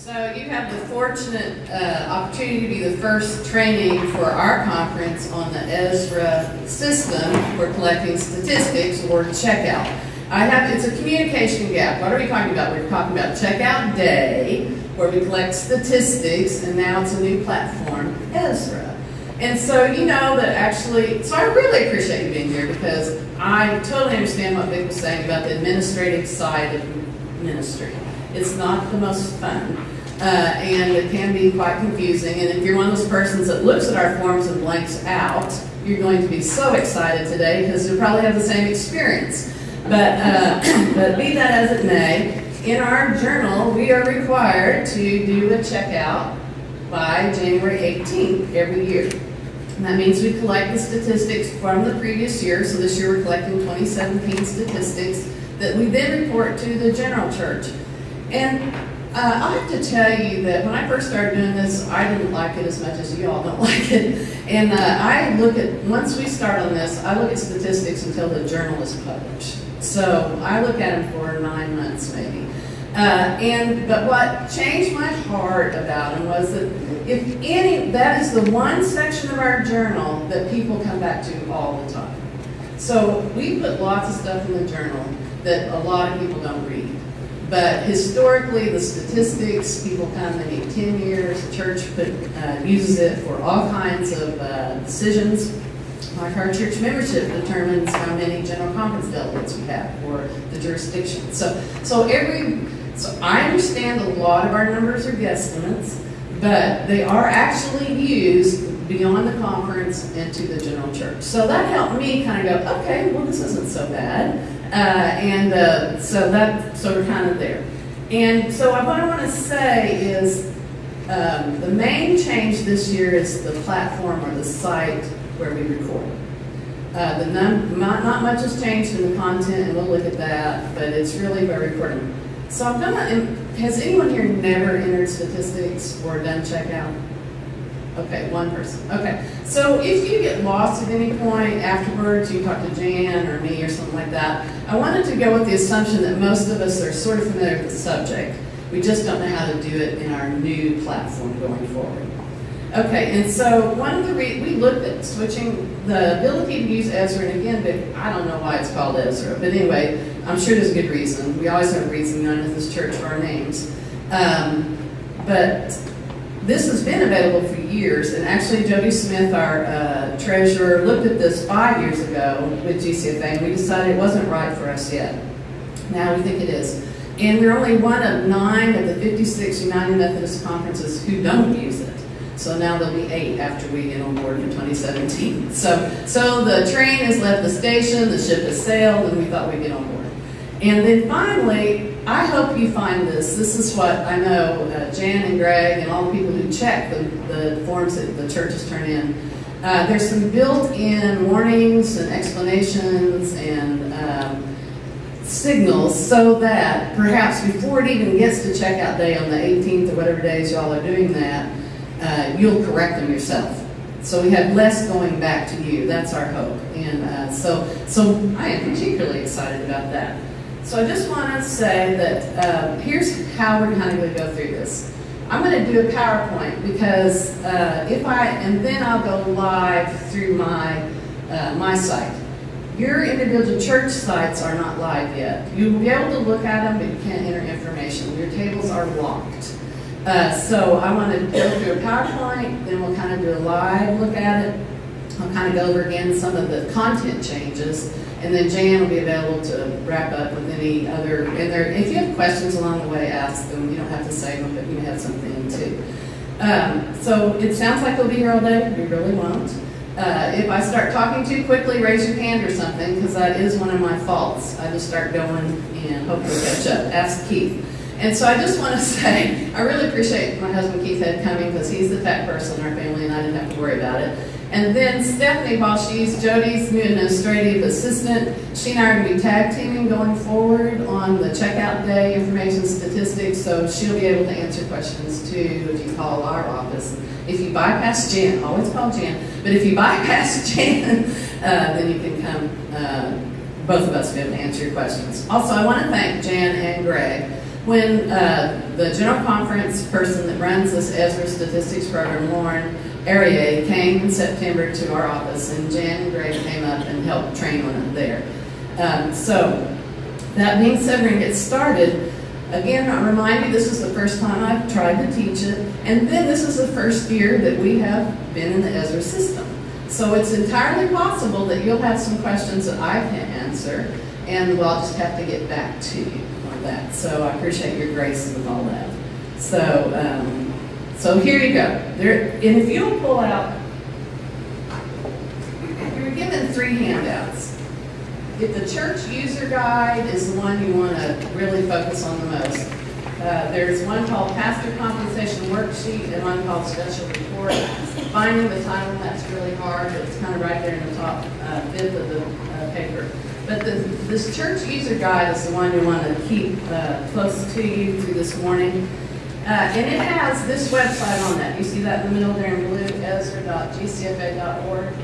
So you have the fortunate uh, opportunity to be the first training for our conference on the Ezra system for collecting statistics or checkout. I have, it's a communication gap. What are we talking about? We're talking about checkout day, where we collect statistics, and now it's a new platform, Ezra. And so you know that actually, so I really appreciate you being here because I totally understand what Vic was saying about the administrative side of ministry. It's not the most fun. Uh, and it can be quite confusing. And if you're one of those persons that looks at our forms and blanks out, you're going to be so excited today because you'll probably have the same experience. But, uh, but be that as it may, in our journal, we are required to do a checkout by January 18th every year. And that means we collect the statistics from the previous year. So this year we're collecting 2017 statistics that we then report to the general church. And uh, I have to tell you that when I first started doing this, I didn't like it as much as you all don't like it. And uh, I look at, once we start on this, I look at statistics until the journal is published. So I look at them for nine months maybe. Uh, and but what changed my heart about them was that if any, that is the one section of our journal that people come back to all the time. So we put lots of stuff in the journal that a lot of people don't read. But historically, the statistics, people 10 years, the church put, uh, uses it for all kinds of uh, decisions. Like our church membership determines how many general conference delegates we have for the jurisdiction. So, so every, so I understand a lot of our numbers are guesstimates, but they are actually used beyond the conference into the general church. So that helped me kind of go, okay, well, this isn't so bad. Uh, and uh, so that sort of kind of there. And so what I want to say is um, the main change this year is the platform or the site where we record. Uh, the num- not, much has changed in the content, and we'll look at that, but it's really we're recording. So I'm gonna, has anyone here never entered statistics or done checkout? Okay, one person. Okay, so if you get lost at any point afterwards, you talk to Jan or me or something like that, I wanted to go with the assumption that most of us are sort of familiar with the subject. We just don't know how to do it in our new platform going forward. Okay, and so one of the re we looked at switching the ability to use Ezra, and again, but I don't know why it's called Ezra, but anyway, I'm sure there's a good reason. We always have a reason known at this church for our names. Um, but this has been available for years, and actually Jody Smith, our uh, treasurer, looked at this five years ago with GCFA, and we decided it wasn't right for us yet. Now we think it is. And we're only one of nine of the 56 United Methodist conferences who don't use it. So now there'll be eight after we get on board in 2017. So, so the train has left the station, the ship has sailed, and we thought we'd get on board. And then finally, I hope you find this. This is what I know uh, Jan and Greg and all the people who check the, the forms that the churches turn in. Uh, there's some built-in warnings and explanations and um, signals so that perhaps before it even gets to checkout day on the 18th or whatever days y'all are doing that, uh, you'll correct them yourself. So we have less going back to you. That's our hope. And uh, so, so I am particularly excited about that. So I just want to say that uh, here's how we're kind of going to go through this. I'm going to do a PowerPoint because uh, if I, and then I'll go live through my, uh, my site. Your individual church sites are not live yet. You'll be able to look at them, but you can't enter information. Your tables are locked. Uh, so I want to go through a PowerPoint, then we'll kind of do a live look at it. I'll kind of go over again some of the content changes, and then Jan will be available to wrap up with any other, and there, if you have questions along the way, ask them. You don't have to say them, but you have something too. Um, so it sounds like we'll be here all day. We really won't. Uh, if I start talking too quickly, raise your hand or something, because that is one of my faults. I just start going and hopefully catch up. Ask Keith. And so I just want to say, I really appreciate my husband Keith Head coming because he's the tech person in our family and I didn't have to worry about it. And then Stephanie, while she's Jody's new administrative assistant, she and I are going to be tag teaming going forward on the checkout day information statistics, so she'll be able to answer questions too if you call our office. If you bypass Jan, always call Jan, but if you bypass Jan, uh, then you can come, uh, both of us will be able to answer your questions. Also, I want to thank Jan and Greg When uh, the general conference person that runs this Ezra statistics program, Lauren Arier, came in September to our office, and Jan and Greg came up and helped train on it there. Um, so, that being said, we're going to get started. Again, I remind you, this is the first time I've tried to teach it, and then this is the first year that we have been in the Ezra system. So it's entirely possible that you'll have some questions that I can't answer, and we'll just have to get back to you on that. So I appreciate your grace with all that. So, um, so here you go. There, and if you'll pull out, you're given three handouts. If the church user guide is the one you want to really focus on the most, uh, there's one called Pastor Compensation Worksheet and one called Special Report. Finding the title, that's really hard. It's kind of right there in the top uh, fifth of the uh, paper. But the, this church user guide is the one you want to keep uh, close to you through this morning. Uh, and it has this website on that. You see that in the middle there in blue, ezra.gcfa.org.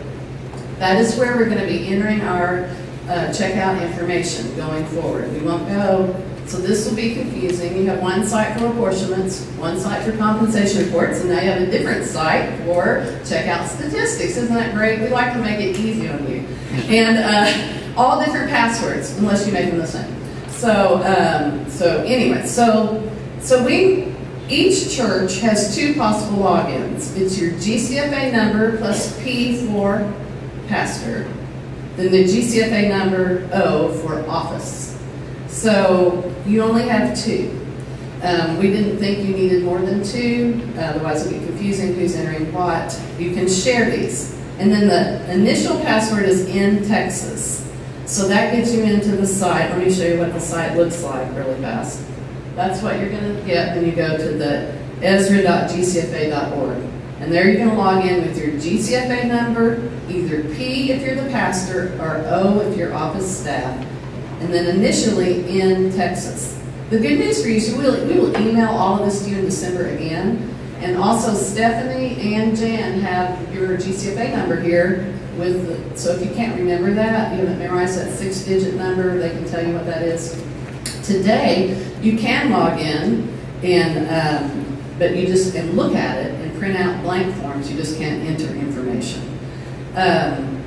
That is where we're going to be entering our uh, checkout information going forward. We won't go, so this will be confusing. You have one site for apportionments, one site for compensation reports, and now you have a different site for checkout statistics. Isn't that great? We like to make it easy on you. And uh, all different passwords, unless you make them the same. So, um, so anyway, so, so we, each church has two possible logins. It's your GCFA number plus P for pastor, then the GCFA number O for office. So you only have two. Um, we didn't think you needed more than two, otherwise it would be confusing who's entering what. You can share these. And then the initial password is in Texas. So that gets you into the site. Let me show you what the site looks like really fast. That's what you're going to get when you go to the ezra.gcfa.org. And there you can log in with your GCFA number, either P if you're the pastor, or O if you're office staff, and then initially in Texas. The good news for you is we will, we will email all of this to you in December again. And also Stephanie and Jan have your GCFA number here with, the, so if you can't remember that, you haven't memorized that six digit number, they can tell you what that is. Today, you can log in and, um, but you just, and look at it and print out blank forms, you just can't enter information. Um,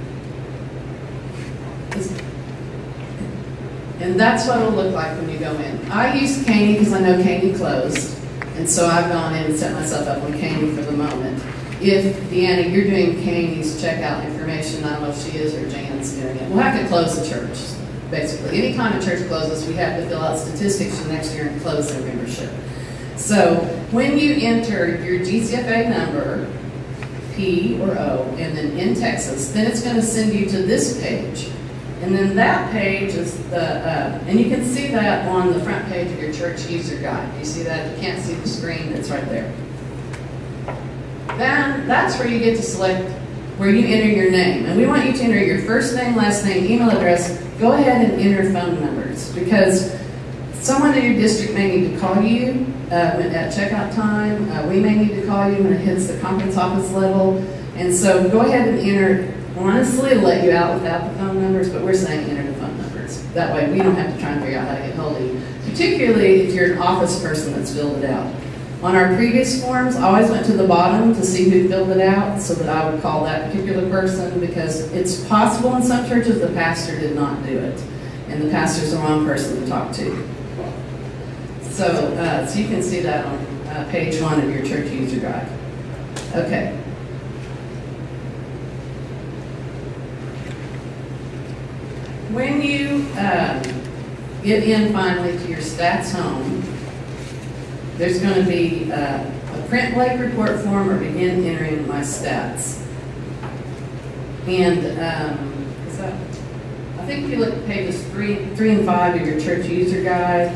and that's what it'll look like when you go in. I use Caney because I know Caney closed, and so I've gone in and set myself up on Caney for the moment. If, Deanna, you're doing Caney's checkout information, I don't know if she is or Jan's doing it, we'll have to close the church, basically. any Anytime a church closes, we have to fill out statistics for next year and close their membership. So when you enter your GCFA number, P or O, and then in Texas, then it's going to send you to this page. And then that page is the, uh, and you can see that on the front page of your church user guide. You see that? You can't see the screen, it's right there. Then that's where you get to select where you enter your name. And we want you to enter your first name, last name, email address. Go ahead and enter phone numbers because someone in your district may need to call you uh, at checkout time. Uh, we may need to call you when it hits the conference office level. And so go ahead and enter. Honestly, let you out without the phone numbers, but we're saying enter the phone numbers. That way we don't have to try and figure out how to get hold of you, particularly if you're an office person that's filled it out. On our previous forms, I always went to the bottom to see who filled it out so that I would call that particular person because it's possible in some churches the pastor did not do it. And the pastor's the wrong person to talk to. So, uh, so you can see that on uh, page one of your church user guide. Okay. When you um, get in finally to your stats home, there's going to be uh, a print blank report form or begin entering my stats. And um, that, I think if you look at pages three, three and five of your church user guide,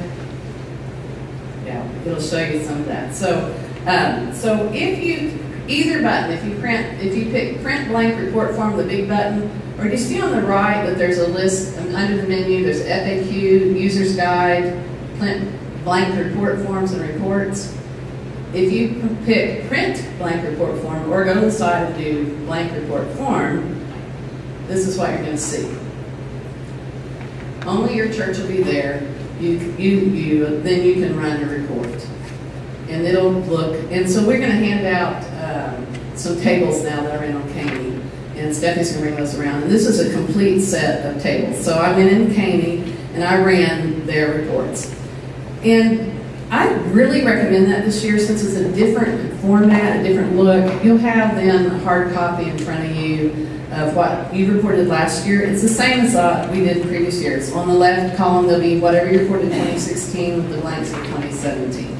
yeah, it'll show you some of that. So, um, so if you either button, if you print, if you pick print blank report form, the big button, or do you see on the right that there's a list under the menu? There's FAQ, user's guide, print blank report forms and reports. If you pick print blank report form or go to the side and do blank report form, this is what you're going to see. Only your church will be there. you, you, you, then you can run a report. And it'll look, and so we're gonna hand out, um, some tables now that are in on Caney. And Stephanie's gonna bring those around. And this is a complete set of tables. So I went in Caney and I ran their reports. And I really recommend that this year since it's a different format, a different look. You'll have then a hard copy in front of you of what you reported last year. It's the same as uh, we did previous years. On the left column, there'll be whatever you reported in 2016 with the blanks of 2017.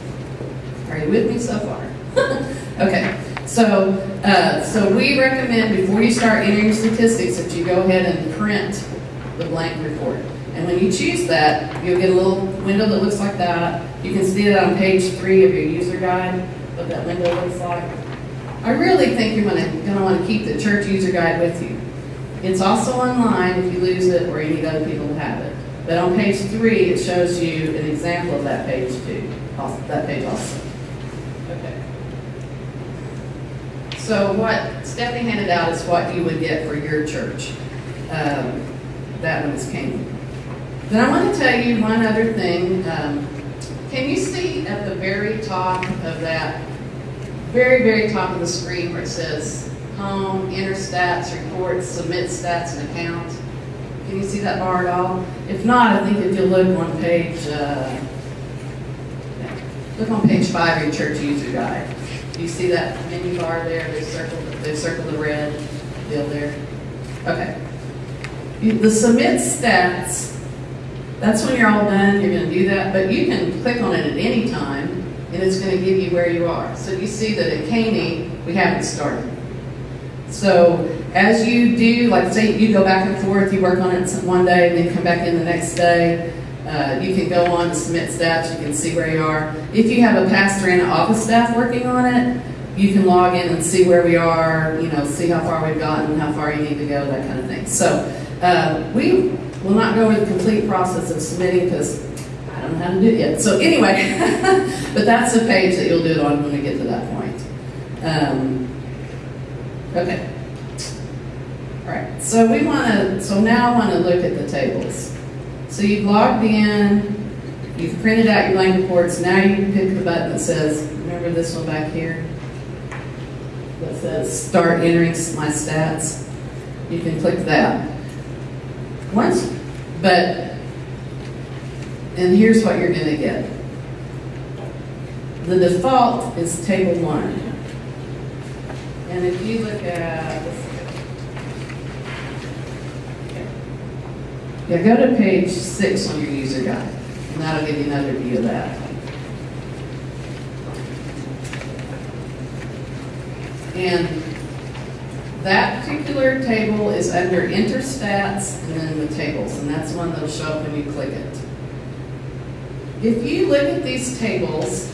Are you with me so far? okay. So, uh, so we recommend before you start entering statistics that you go ahead and print the blank report. And when you choose that, you'll get a little window that looks like that. You can see it on page three of your user guide, what that window looks like. I really think you're gonna, gonna wanna keep the church user guide with you. It's also online if you lose it or you need other people to have it. But on page three, it shows you an example of that page too, that page also. Okay. So what Stephanie handed out is what you would get for your church. Um, that one is Caney. Then I want to tell you one other thing. Um, can you see at the very top of that, very, very top of the screen where it says home, enter stats, reports, submit stats and account? Can you see that bar at all? If not, I think if you look on page, uh, look on page five of your church user guide. Do you see that menu bar there? They circled, they circled the red deal there. Okay. The submit stats that's when you're all done, you're going to do that, but you can click on it at any time, and it's going to give you where you are. So you see that at Caney, we haven't started. So as you do, like say you go back and forth, you work on it one day and then come back in the next day, uh, you can go on to submit stats, you can see where you are. If you have a pastor and an office staff working on it, you can log in and see where we are, you know, see how far we've gotten, how far you need to go, that kind of thing. So uh, we We'll not go over the complete process of submitting because I don't know how to do it yet. So anyway, but that's the page that you'll do it on when we get to that point. Um, okay. All right, so we want to, so now I want to look at the tables. So you've logged in, you've printed out your blank reports, now you can pick the button that says, remember this one back here? That says start entering my stats. You can click that. Once, but, and here's what you're going to get. The default is table one. And if you look at, yeah, go to page six on your user guide, and that'll give you another view of that. And that particular table is under interstats and then the tables, and that's one that'll show up when you click it. If you look at these tables,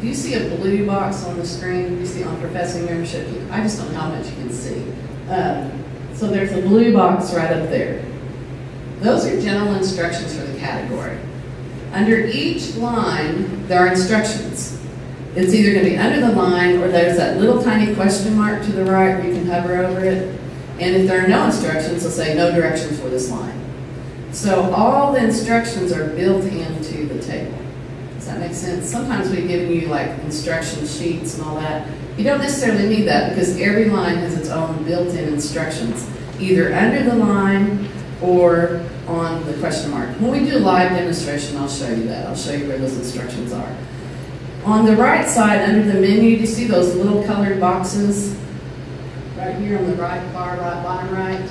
do you see a blue box on the screen? Do you see on professing membership? I just don't know how much you can see. Uh, so there's a blue box right up there. Those are general instructions for the category. Under each line, there are instructions. It's either going to be under the line or there's that little tiny question mark to the right where you can hover over it. And if there are no instructions, it'll say no directions for this line. So all the instructions are built into the table. Does that make sense? Sometimes we've given you like instruction sheets and all that. You don't necessarily need that because every line has its own built-in instructions, either under the line or on the question mark. When we do live demonstration, I'll show you that. I'll show you where those instructions are. On the right side, under the menu, do you see those little colored boxes? Right here on the right bar, right, bottom right.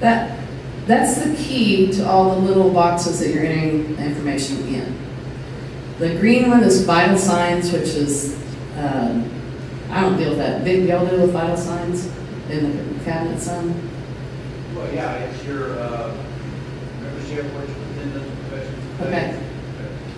That, that's the key to all the little boxes that you're entering information in. The green one is vital signs, which is, um, I don't deal with that. Big, y'all deal with vital signs in the cabinet some? Well, yeah, it's your uh, membership, which within the profession. Okay.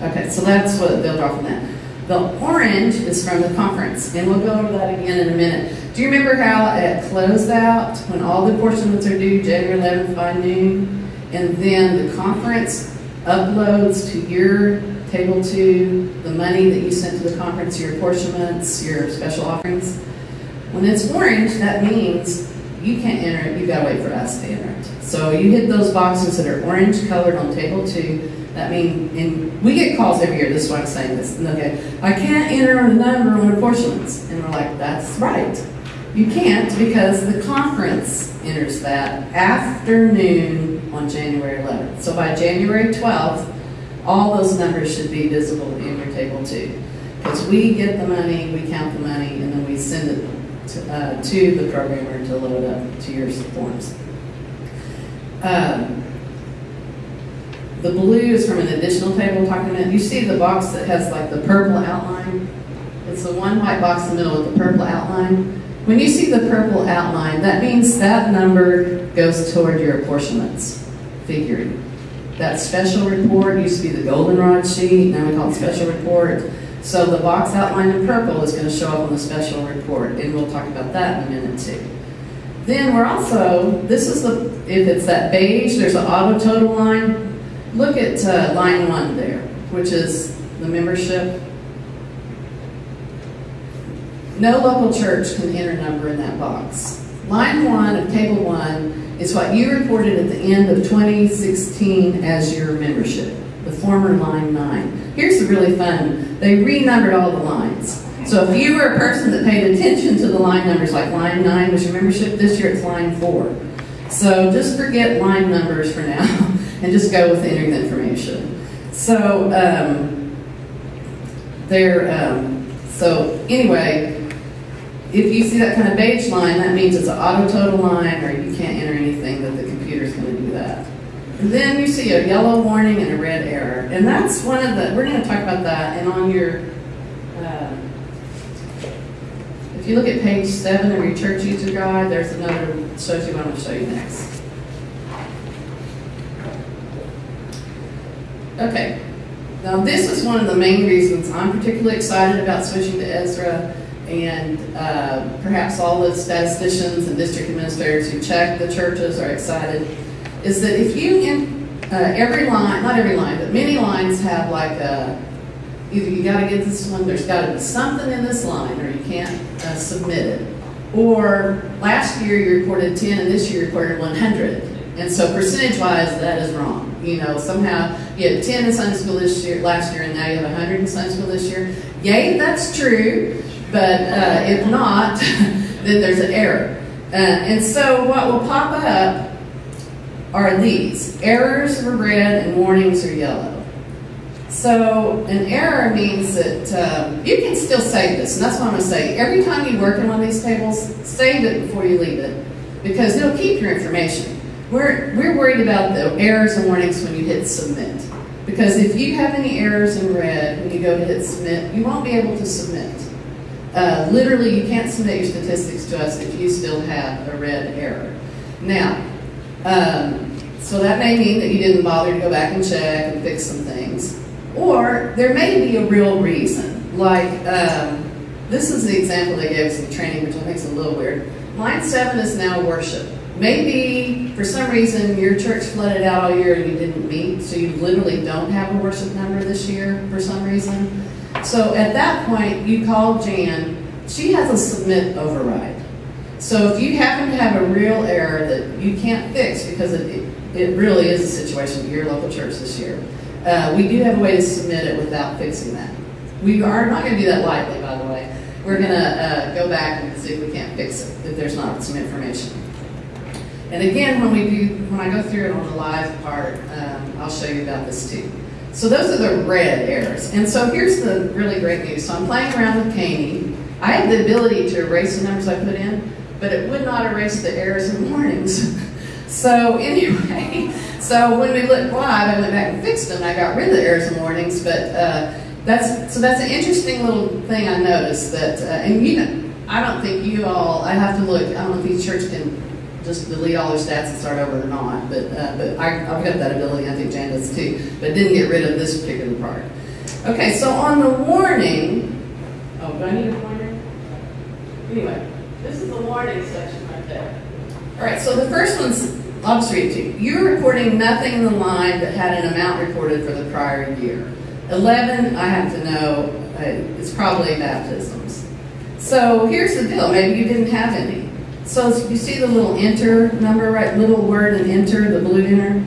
Okay, so that's what they'll draw from that. The orange is from the conference, and we'll go over that again in a minute. Do you remember how it closed out when all the apportionments are due January 11th by noon? And then the conference uploads to your table two the money that you sent to the conference, your apportionments, your special offerings. When it's orange, that means you can't enter it, you've gotta wait for us to enter it. So you hit those boxes that are orange colored on table two, that mean, and we get calls every year, this is why I'm saying this, and okay, I can't enter a number on apportionments, and we're like, that's right. You can't because the conference enters that afternoon on January 11th. So by January 12th, all those numbers should be visible in your table two. Because we get the money, we count the money, and then we send it to, uh, to the programmer to load up to your forms. Um, the blue is from an additional table talking about, you see the box that has like the purple outline? It's the one white box in the middle with the purple outline. When you see the purple outline, that means that number goes toward your apportionments figuring. That special report used to be the goldenrod sheet, now we call it special report. So the box outlined in purple is going to show up on the special report, and we'll talk about that in a minute too. Then we're also, this is the, if it's that beige, there's an auto total line. Look at uh, line one there, which is the membership. No local church can enter a number in that box. Line one of table one is what you reported at the end of 2016 as your membership, the former line nine. Here's the really fun. They renumbered all the lines. So if you were a person that paid attention to the line numbers, like line nine was your membership, this year it's line four. So just forget line numbers for now and just go with entering the information. So um, there, um, so anyway, if you see that kind of beige line, that means it's an auto total line or you can't enter anything that the computer's going to do that. And then you see a yellow warning and a red error. And that's one of the, we're going to talk about that. And on your, uh, if you look at page seven of your church user guide, there's another, shows you what I'm to show you next. Okay. Now this is one of the main reasons I'm particularly excited about switching to Ezra and uh, perhaps all the statisticians and district administrators who check the churches are excited, is that if you, in uh, every line, not every line, but many lines have like a, either you got to get this one, there's got to be something in this line or you can't uh, submit it. Or last year you reported 10 and this year you reported 100. And so percentage-wise, that is wrong. You know, somehow you had 10 in Sunday school this year, last year, and now you have 100 in Sunday school this year. Yay, that's true. But uh, if not, then there's an error. Uh, and so what will pop up are these. Errors are red and warnings are yellow. So an error means that um, you can still save this, and that's what I'm going to say. Every time you work in one of these tables, save it before you leave it, because it'll keep your information. We're, we're worried about the errors and warnings when you hit submit. Because if you have any errors in red when you go to hit submit, you won't be able to submit. Uh, literally, you can't submit your statistics to us if you still have a red error. Now, um, so that may mean that you didn't bother to go back and check and fix some things. Or there may be a real reason. Like, um, this is the example they gave us in training, which I think is a little weird. Line 7 is now worship. Maybe for some reason your church flooded out all year and you didn't meet, so you literally don't have a worship number this year for some reason. So at that point, you call Jan. She has a submit override. So if you happen to have a real error that you can't fix because it, it really is a situation at your local church this year, uh, we do have a way to submit it without fixing that. We are not going to do that lightly, by the way. We're going to uh, go back and see if we can't fix it, if there's not some information. And again, when we do, when I go through it on the live part, um, I'll show you about this too. So those are the red errors. And so here's the really great news. So I'm playing around with Caney. I have the ability to erase the numbers I put in, but it would not erase the errors and warnings. so anyway, so when we looked live, I went back and fixed them. I got rid of the errors and warnings, but uh, that's so that's an interesting little thing I noticed that, uh, and you know, I don't think you all. I have to look. I don't know if each church can just delete all their stats and start over or not. But uh, but I, have got that ability. I think Jan does too. But didn't get rid of this particular part. Okay, so on the warning. Oh, do I need a pointer? Anyway, this is the warning section right there. All right, so the first one's. I'll just read to you. You're reporting nothing in the line that had an amount reported for the prior year. 11, I have to know, uh, it's probably baptisms. So here's the deal. Maybe you didn't have any. So you see the little enter number, right, little word and enter, the blue enter?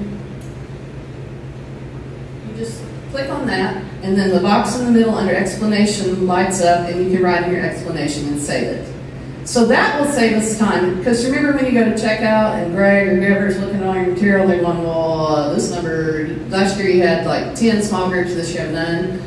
You just click on that, and then the box in the middle under explanation lights up, and you can write in your explanation and save it. So that will save us time, because remember when you go to checkout and Greg or whoever's looking at all your material, they're going, well, this number, last year you had like 10 small groups, this year none.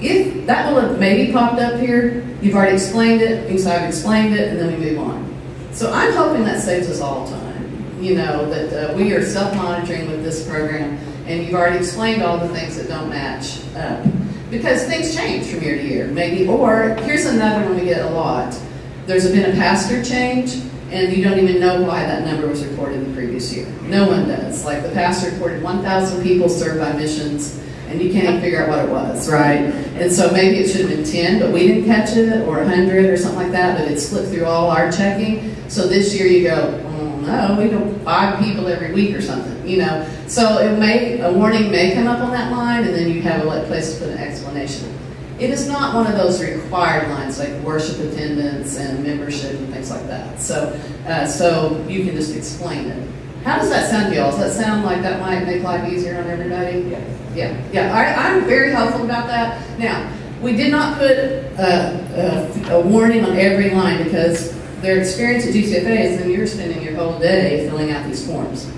If that will have maybe popped up here, you've already explained it, because I've explained it, and then we move on. So I'm hoping that saves us all time. You know, that uh, we are self-monitoring with this program, and you've already explained all the things that don't match up. Because things change from year to year, maybe, or here's another one we get a lot there's been a pastor change, and you don't even know why that number was reported the previous year. No one does. Like the pastor reported 1,000 people served by missions, and you can't figure out what it was, right? And so maybe it should have been 10, but we didn't catch it, or 100 or something like that, but it slipped through all our checking. So this year you go, oh no, we do five people every week or something, you know? So it may, a warning may come up on that line, and then you have a place to put an explanation. It is not one of those required lines like worship attendance and membership and things like that. So, uh, so you can just explain it. How does that sound to y'all? Does that sound like that might make life easier on everybody? Yeah. Yeah, yeah. I, I'm very helpful about that. Now, we did not put a, a, a warning on every line because their experience at GCFA is then you're spending your whole day filling out these forms.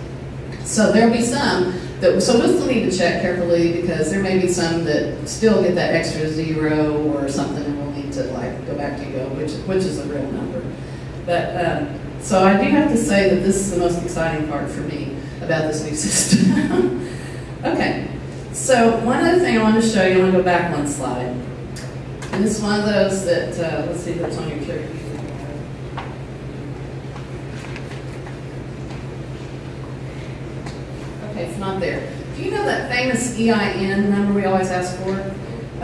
So there'll be some that, so we'll still need to check carefully because there may be some that still get that extra zero or something and we'll need to like go back to go, which, which is a real number. But, um, so I do have to say that this is the most exciting part for me about this new system. okay, so one other thing I want to show you, I want to go back one slide. And this is one of those that, uh, let's see if it's on your chart. It's not there. Do you know that famous EIN number we always ask for?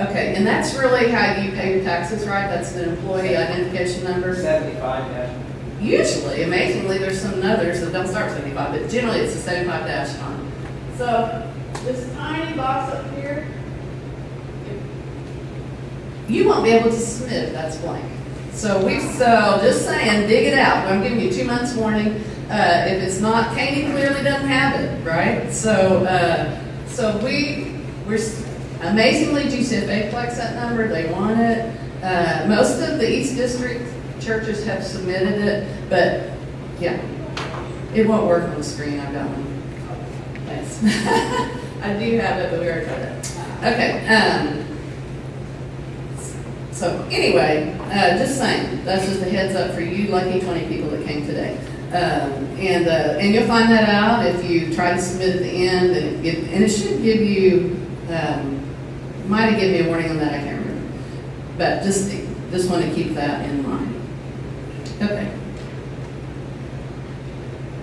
Okay, and that's really how you pay your taxes, right? That's the employee identification number. Seventy-five dash. Usually, amazingly, there's some others that don't start 75, but generally it's a 75 dash line. So this tiny box up here, you won't be able to submit if that's blank. So we, so just saying, dig it out. I'm giving you two months warning. Uh, if it's not, Katie clearly doesn't have it, right? So, uh, so we, we're amazingly GCFA collects that number. They want it. Uh, most of the East District churches have submitted it, but yeah, it won't work on the screen. I've got one. Yes, I do have it, but we already tried that. Okay. Um, so anyway, uh, just saying, that's just a heads up for you lucky 20 people that came today. Um, and uh, and you'll find that out if you try to submit at the end, and it, and it should give you, um, might have given me a warning on that, I can't remember. But just, just want to keep that in mind. Okay.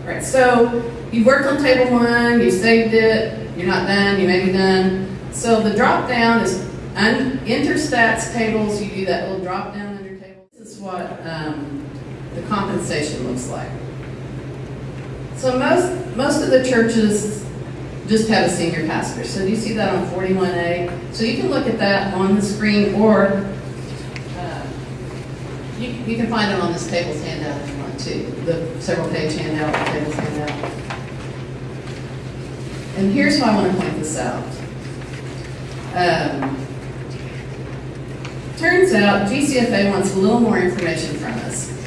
All right, so you've worked on table one, you saved it, you're not done, you may be done. So the drop down is enter stats tables, you do that little drop down under table. This is what um, the compensation looks like. So most, most of the churches just have a senior pastor. So do you see that on 41A? So you can look at that on the screen or uh, you, you can find it on this tables handout if you want to. The several page handout, the tables handout. And here's why I want to point this out. Um, turns out GCFA wants a little more information from us.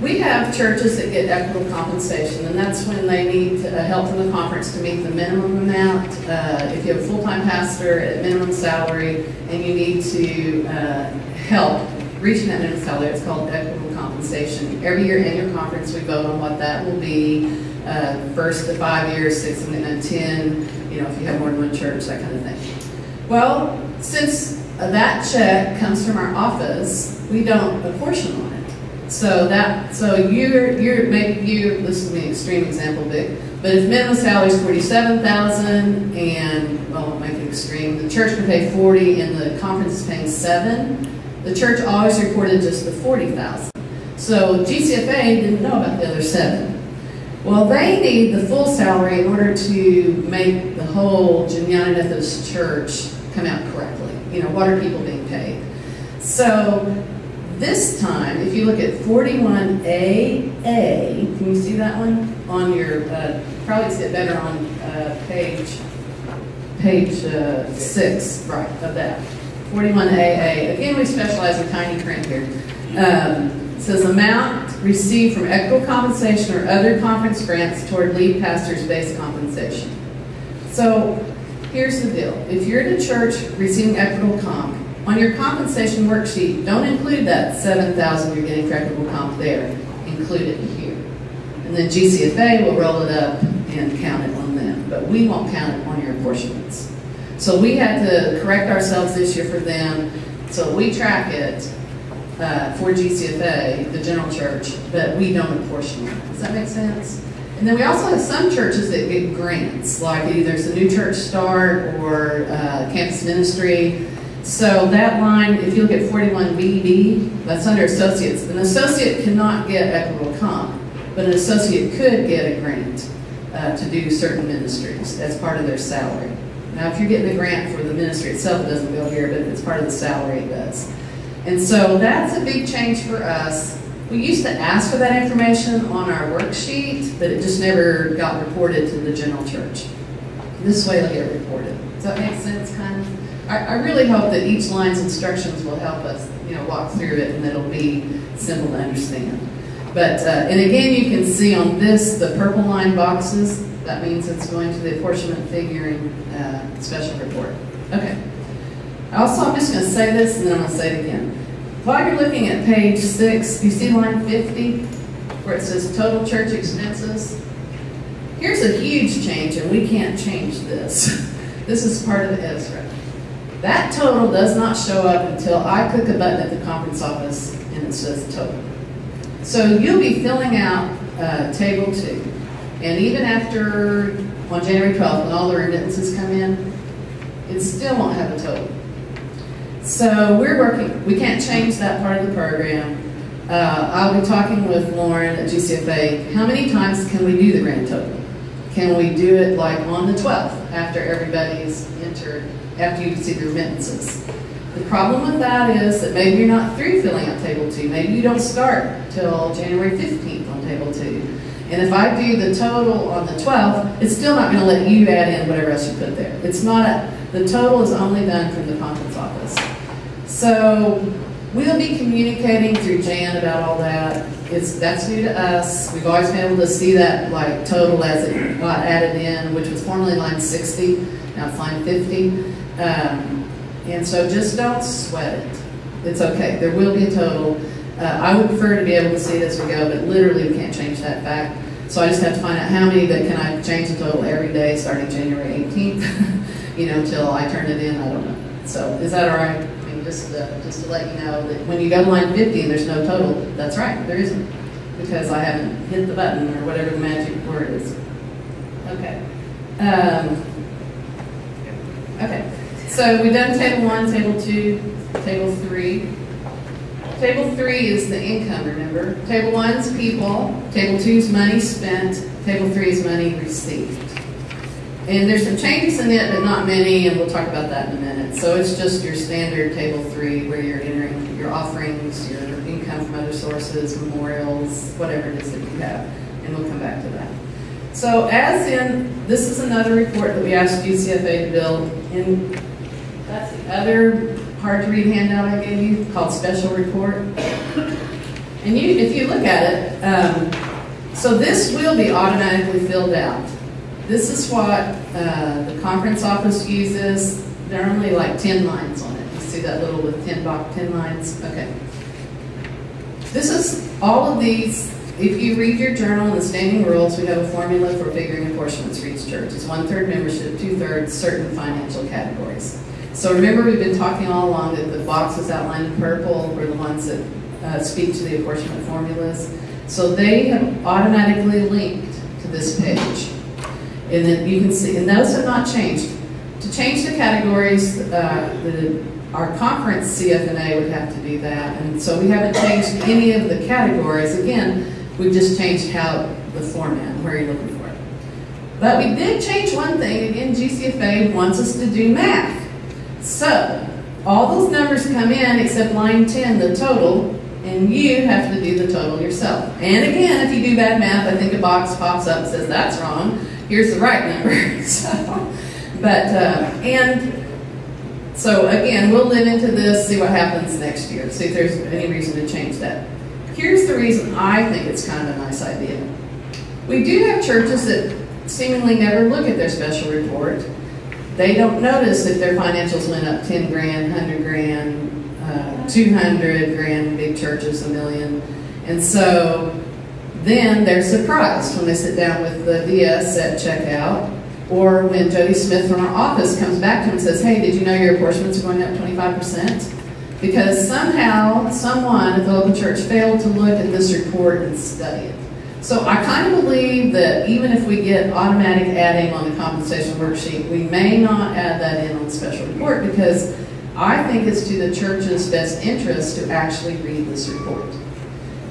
We have churches that get equitable compensation, and that's when they need uh, help from the conference to meet the minimum amount. Uh, if you have a full-time pastor at minimum salary and you need to uh, help reaching that minimum salary, it's called equitable compensation. Every year in your conference, we vote on what that will be. Uh, first to five years, six and then ten, you know, if you have more than one church, that kind of thing. Well, since that check comes from our office, we don't apportion on it. So that so you're you're you this is an extreme example, big, but if minimum salary is forty seven thousand and well, make it extreme, the church can pay forty and the conference is paying seven. The church always reported just the forty thousand. So GCFA didn't know about the other seven. Well, they need the full salary in order to make the whole United Methodist Church come out correctly. You know, what are people being paid? So This time, if you look at 41AA, can you see that one on your, uh, probably see it better on uh, page, page uh, six, right, of that. 41AA, again, we specialize in tiny print here. Um, it says amount received from equitable compensation or other conference grants toward lead pastor's base compensation. So here's the deal. If you're at a church receiving equitable comp, on your compensation worksheet, don't include that 7,000 you're getting equitable comp there. Include it here. And then GCFA will roll it up and count it on them. But we won't count it on your apportionments. So we had to correct ourselves this year for them. So we track it uh, for GCFA, the general church, but we don't apportion it. Does that make sense? And then we also have some churches that get grants, like either there's a new church start or uh, campus ministry. So that line, if you look at 41BB, that's under associates. An associate cannot get equitable comp, but an associate could get a grant uh, to do certain ministries as part of their salary. Now, if you're getting a grant for the ministry itself, it doesn't go here, but if it's part of the salary, it does. And so that's a big change for us. We used to ask for that information on our worksheet, but it just never got reported to the general church. This way it'll get reported. Does that make sense, kind of? I, I really hope that each line's instructions will help us, you know, walk through it and it'll be simple to understand. But, uh, and again, you can see on this, the purple line boxes, that means it's going to the apportionment figuring uh, special report. Okay. Also, I'm just going to say this and then I'm going to say it again. While you're looking at page six, you see line 50 where it says total church expenses? Here's a huge change and we can't change this. This is part of the Ezra. That total does not show up until I click a button at the conference office and it says total. So you'll be filling out uh, table two. And even after, on January 12th, when all the remittances come in, it still won't have a total. So we're working, we can't change that part of the program. Uh, I'll be talking with Lauren at GCFA. How many times can we do the grand total? Can we do it like on the 12th after everybody's entered, after you see the remittances? The problem with that is that maybe you're not through filling out table two. Maybe you don't start till January 15th on table two. And if I do the total on the 12th, it's still not going to let you add in whatever else you put there. It's not a, the total is only done from the conference office. So we'll be communicating through Jan about all that. It's, that's new to us. We've always been able to see that like total as it got added in, which was formerly line 60, now it's line 50. Um, and so just don't sweat it. It's okay. There will be a total. Uh, I would prefer to be able to see it as we go, but literally we can't change that fact. So I just have to find out how many that can I change the total every day starting January 18th, you know, until I turn it in. I don't know. So is that all right? I mean, just, uh, just to let you know that when you go to line 50 and there's no total, that's right, there isn't. Because I haven't hit the button or whatever the magic word is. Okay. Um, okay. So we've done table one, table two, table three. Table three is the income, remember? Table one's people, table two's money spent, table three is money received. And there's some changes in it, but not many, and we'll talk about that in a minute. So it's just your standard table three where you're entering your offerings, your income from other sources, memorials, whatever it is that you have. And we'll come back to that. So as in, this is another report that we asked GCFA to build. And that's the other hard to read handout I gave you called special report. And you, if you look at it, um, so this will be automatically filled out. This is what uh, the conference office uses. There are only like 10 lines on it. You see that little with 10 box, 10 lines? Okay. This is all of these. If you read your journal and the standing rules, we have a formula for figuring apportionments for each church. It's one third membership, two thirds certain financial categories. So remember, we've been talking all along that the boxes outlined in purple were the ones that uh, speak to the apportionment formulas. So they have automatically linked to this page. And then you can see, and those have not changed. To change the categories, uh, the, our conference CFNA would have to do that. And so we haven't changed any of the categories. Again, we've just changed how the format, where you're looking for it. But we did change one thing. Again, GCFA wants us to do math. So, all those numbers come in except line 10, the total, and you have to do the total yourself. And again, if you do bad math, I think a box pops up and says that's wrong. Here's the right number. so, but uh, and so again, we'll live into this, see what happens next year, see if there's any reason to change that. Here's the reason I think it's kind of a nice idea. We do have churches that seemingly never look at their special report. They don't notice if their financials went up 10 grand, 100 grand, uh, 200 grand, big churches, a million. And so then they're surprised when they sit down with the DS at checkout or when Jody Smith from our office comes back to him and says, hey, did you know your apportionments are going up 25%? Because somehow someone at the local church failed to look at this report and study it. So I kind of believe that even if we get automatic adding on the compensation worksheet, we may not add that in on the special report because I think it's to the church's best interest to actually read this report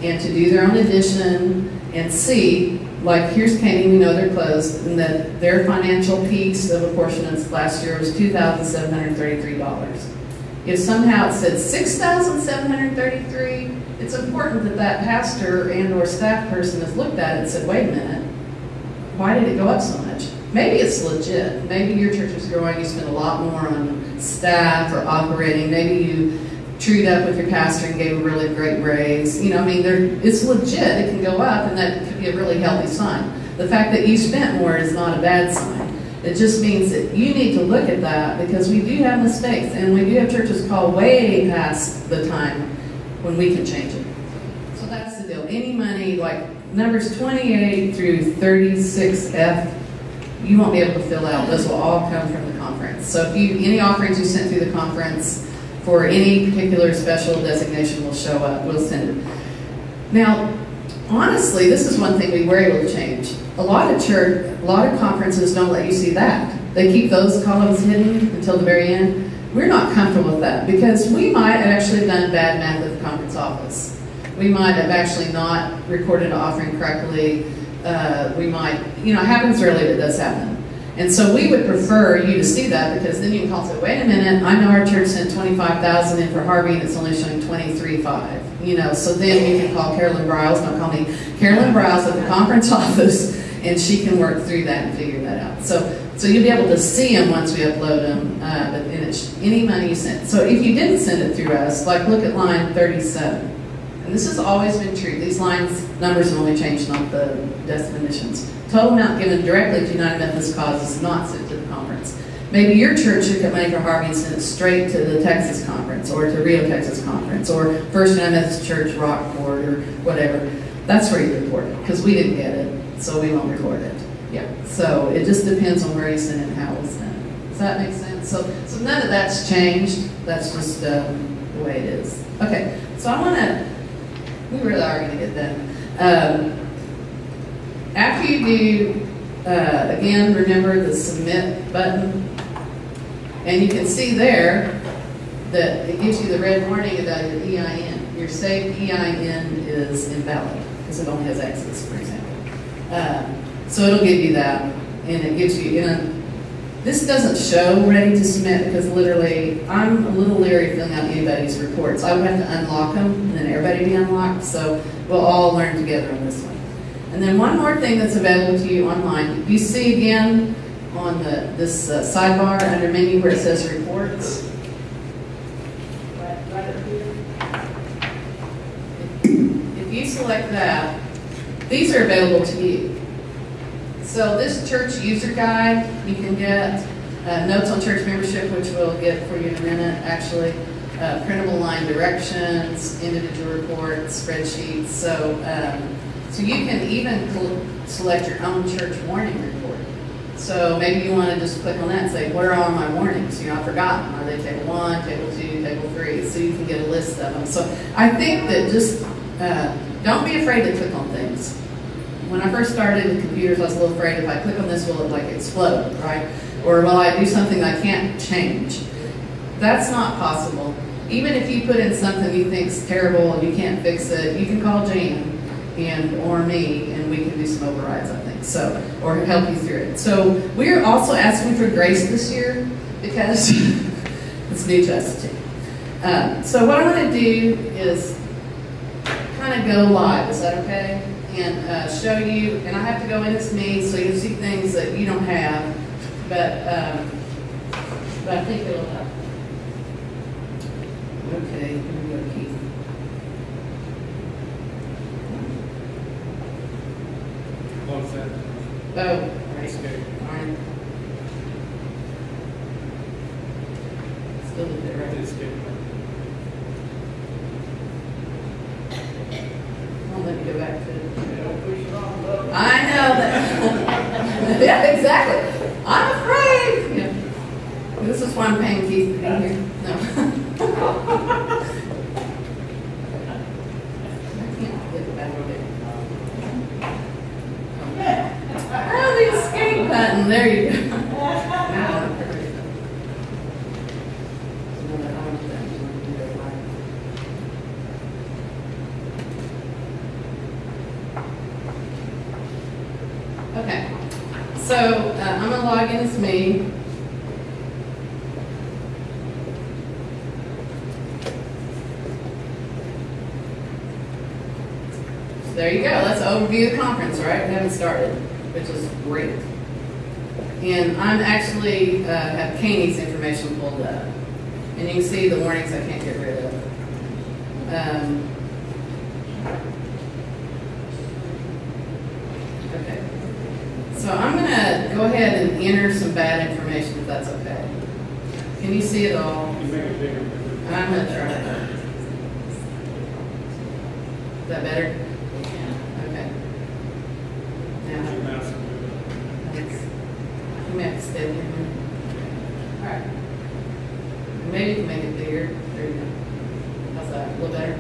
and to do their own addition and see like here's Caney, we know they're closed, and that their financial piece of apportionments last year was $2,733. If somehow it said 6,733, it's important that that pastor and or staff person has looked at it and said, wait a minute, why did it go up so much? Maybe it's legit. Maybe your church is growing, you spend a lot more on staff or operating. Maybe you treed up with your pastor and gave a really great raise. You know, I mean, it's legit. It can go up, and that could be a really healthy sign. The fact that you spent more is not a bad sign. It just means that you need to look at that because we do have mistakes, and we do have churches call way past the time when we can change it. So that's the deal. Any money, like numbers 28 through 36F, you won't be able to fill out. Those will all come from the conference. So if you any offerings you sent through the conference, for any particular special designation will show up, we'll send it. Now, honestly, this is one thing we were able to change. A lot of church, a lot of conferences don't let you see that. They keep those columns hidden until the very end. We're not comfortable with that because we might have actually done bad math at the conference office. We might have actually not recorded an offering correctly. Uh, we might, you know, it happens rarely, but it does happen. And so we would prefer you to see that because then you can call and say, wait a minute, I know our church sent 25000 in for Harvey and it's only showing 23.5. You know, so then you can call Carolyn Briles, don't call me, Carolyn Briles at the conference office and she can work through that and figure that out. So so you'll be able to see them once we upload them, uh, but it's any money you send. So if you didn't send it through us, like look at line 37. And this has always been true. These lines, numbers have only changed, not the definitions. Total amount given directly to United Methodist causes not sent conference. Maybe your church took money for Harvey and sent it straight to the Texas conference or to Rio, Texas conference or First Methodist Church Rockport or whatever. That's where you report it because we didn't get it, so we won't record it. Yeah. So it just depends on where you send it and how it's sent. Does that make sense? So, so none of that's changed. That's just um, the way it is. Okay. So I want to. We really are going to get done. Um, after you do, uh, again, remember the submit button. And you can see there that it gives you the red warning about your EIN. Your saved EIN is invalid because it only has X's, for example. Uh, so it'll give you that, and it gives you, know, this doesn't show ready to submit because literally I'm a little leery filling out anybody's reports. I would have to unlock them and then everybody be unlocked. So we'll all learn together on this one. And then one more thing that's available to you online. You see again on the this uh, sidebar under menu where it says reports. Right, right up here. If you select that, these are available to you. So this church user guide, you can get uh, notes on church membership, which we'll get for you in a minute, actually. Uh, printable line directions, individual reports, spreadsheets. So um, so you can even select your own church warning report. So maybe you want to just click on that and say, where are all my warnings? You know, I've forgotten. Are they table one, table two, table three? So you can get a list of them. So I think that just uh, don't be afraid to click on things. When I first started with computers, I was a little afraid if I click on this, will it like explode, right? Or will I do something I can't change? That's not possible. Even if you put in something you think is terrible and you can't fix it, you can call Jan and or me, and we can do some overrides, I think. So, or help you through it. So we're also asking for grace this year because it's new to us too. Um, so what I'm going to do is kind of go live, is that okay? And uh, show you, and I have to go in as me, so you'll see things that you don't have, but, um, but I think it'll help. Okay, here we go, Keith. What's that? Oh, right, Escape. fine. Still did it right. Escape. Won't let me go back to it. Don't push it on, love. I know that. yeah, exactly. I'm afraid. Yeah. This is why I'm paying Keith to be here. No. I can't flip it back over there. Oh, the escape button. There you go. Now, perfect. No, I want that. Okay, so uh, I'm gonna log in as me. So There you go, let's overview the conference, right? We haven't started, which is great. And I'm actually, uh, information pulled up. And you can see the warnings I can't get rid of. Um, Okay. So I'm gonna go ahead and enter some bad information if that's okay. Can you see it all? You make it bigger. I'm gonna try that. Is that better? Yeah. Okay. Now, mouse will do it. thanks. You may have to stay there. All right. Maybe you can make it bigger. There you go. How's that? A little better?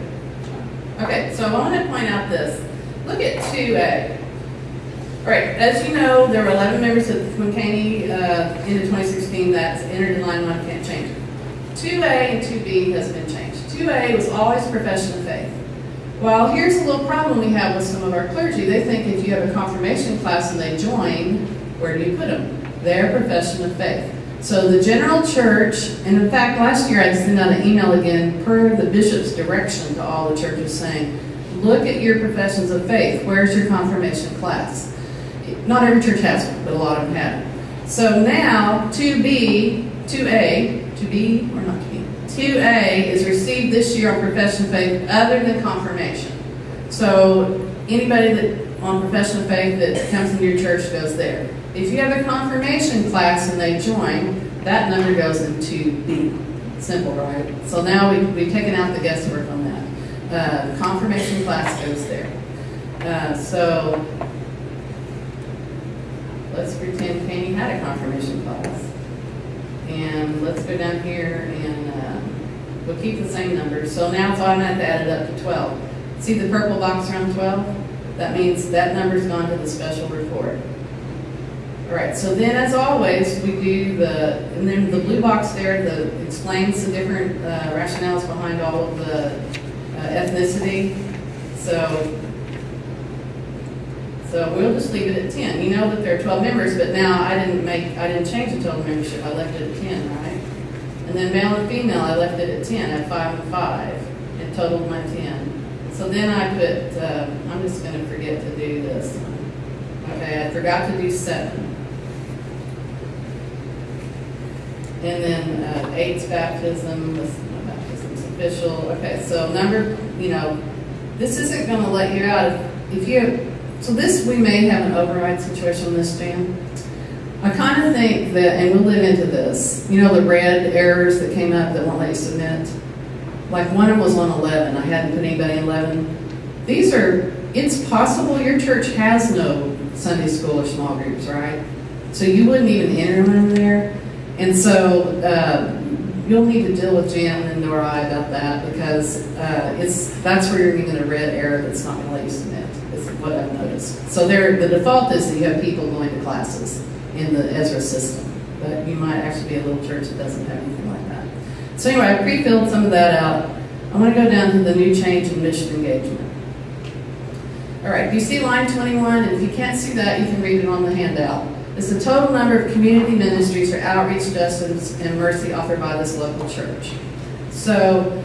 Okay, so I want to point out this. Look at two A. All right, as you know, there were eleven members of McCaney, uh, in the twenty sixteen that's entered in line one, can't change it. Two A and two B has been changed. Two A was always profession of faith. Well, here's a little problem we have with some of our clergy. They think if you have a confirmation class and they join, where do you put them? Their profession of faith. So the general church, and in fact, last year I sent out an email again per the bishop's direction to all the churches saying, look at your professions of faith. Where's your confirmation class? Not every church has one, but a lot of them have. So now, 2B, 2A, 2B or not 2B? 2A is received this year on profession of faith other than confirmation. So anybody that, on profession of faith that comes into your church goes there. If you have a confirmation class and they join, that number goes into B. Simple, right? So now we, we've taken out the guesswork on that. Uh, confirmation class goes there. Uh, so let's pretend Caney had a confirmation class. And let's go down here and, um, we'll keep the same numbers. So now it's add it up to twelve. See the purple box around twelve? That means that number's gone to the special report. Right, so then as always, we do the, and then the blue box there, the, explains the different uh, rationales behind all of the uh, ethnicity. So, so we'll just leave it at ten. You know that there are twelve members, but now I didn't make, I didn't change the total membership, I left it at ten, right? And then male and female, I left it at ten, at five and five, and totaled my ten. So then I put, uh, I'm just gonna forget to do this. Okay, I forgot to do seven. And then uh, eight's baptism, this, baptism's official. Okay, so number, you know, this isn't gonna let you out if, if you, so this, we may have an override situation on this, Jan. I kind of think that, and we'll live into this, you know, the red errors that came up that won't let you submit? Like one of them was on 11, I hadn't put anybody in 11. These are, it's possible your church has no Sunday school or small groups, right? So you wouldn't even enter them in there. And so uh, you'll need to deal with Jan and Nora about that because uh, it's that's where you're getting a red error that's not going to let you submit. Is what I've noticed. So there, the default is that you have people going to classes in the Ezra system, but you might actually be a little church that doesn't have anything like that. So anyway, I pre-filled some of that out. I want to go down to the new change in mission engagement. All right, do you see line 21? And if you can't see that, you can read it on the handout. It's the total number of community ministries or outreach, justice, and mercy offered by this local church. So,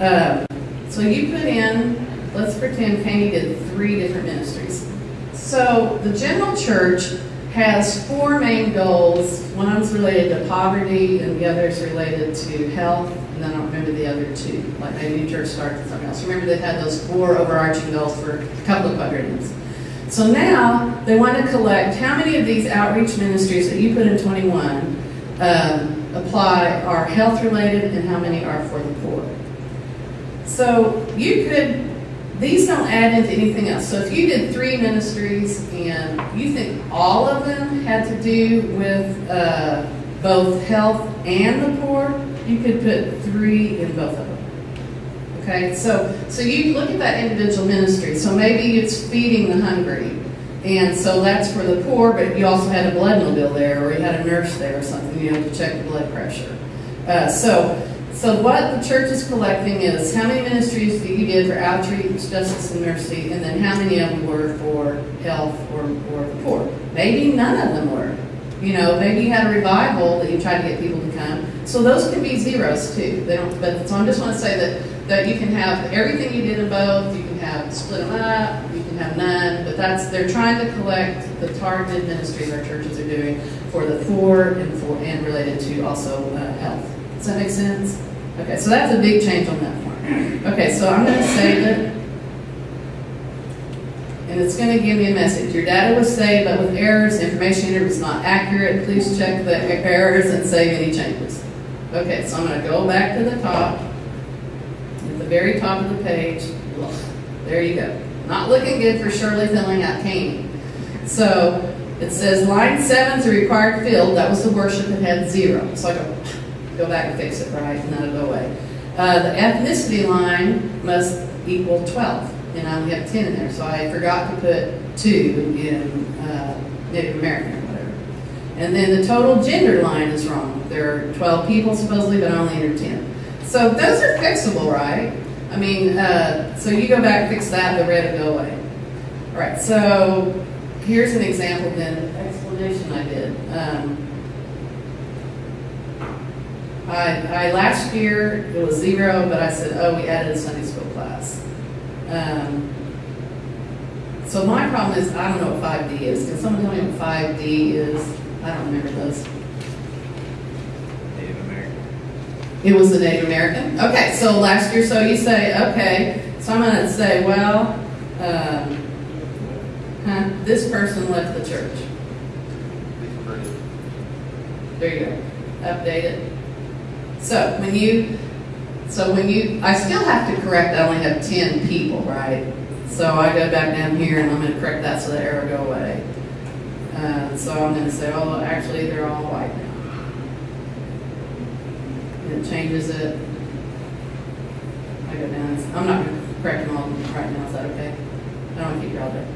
uh, so you put in let's pretend Candy did three different ministries. So the general church has four main goals. One's related to poverty, and the other is related to health, and then I don't remember the other two. Like maybe Church starts with something else. Remember they had those four overarching goals for a couple of quadrants. So now they want to collect how many of these outreach ministries that you put in 21 um, apply are health related and how many are for the poor. So you could, these don't add into anything else. So if you did three ministries and you think all of them had to do with uh, both health and the poor, you could put three in both of them. Okay, so so you look at that individual ministry. So maybe it's feeding the hungry, and so that's for the poor. But you also had a blood mobile there, or you had a nurse there, or something. You have to check the blood pressure. Uh, so so what the church is collecting is how many ministries that you did for outreach, justice, and mercy, and then how many of them were for health or, or the poor. Maybe none of them were. You know, maybe you had a revival that you tried to get people to come. So those can be zeros too. They don't. But so I just want to say that that you can have everything you did in both. You can have split them up. You can have none. But that's they're trying to collect the targeted ministries our churches are doing for the poor and for and related to also uh, health. Does that make sense? Okay, so that's a big change on that one. Okay, so I'm going to save it. And it's going to give me a message. Your data was saved, but with errors, information entered was not accurate. Please check the errors and save any changes. Okay, so I'm going to go back to the top. Very top of the page. There you go. Not looking good for Shirley filling out Caney. So it says line seven is a required field. That was the worship that had zero. So I go, go back and fix it right, and that'll go away. Uh, the ethnicity line must equal 12, and I only have 10 in there, so I forgot to put 2 in uh, Native American or whatever. And then the total gender line is wrong. There are 12 people supposedly, but I only entered 10. So those are fixable, right? I mean, uh, so you go back, fix that, the red will go away. All right, so here's an example then, explanation I did. Um, I, I last year it was zero, but I said, oh, we added a Sunday school class. Um, so my problem is I don't know what 5D is. Can someone tell me what 5D is? I don't remember those. Native American. It was the Native American. Okay, so last year, so you say, okay, so I'm going to say, well, um, huh, this person left the church. There you go. Update it. So when you, so when you, I still have to correct, I only have 10 people, right? So I go back down here and I'm going to correct that so the error go away. Uh, so I'm going to say, oh, actually they're all white now. It changes it. I go down, I'm not going to correct them all right now, is that okay? I don't want to keep you all day.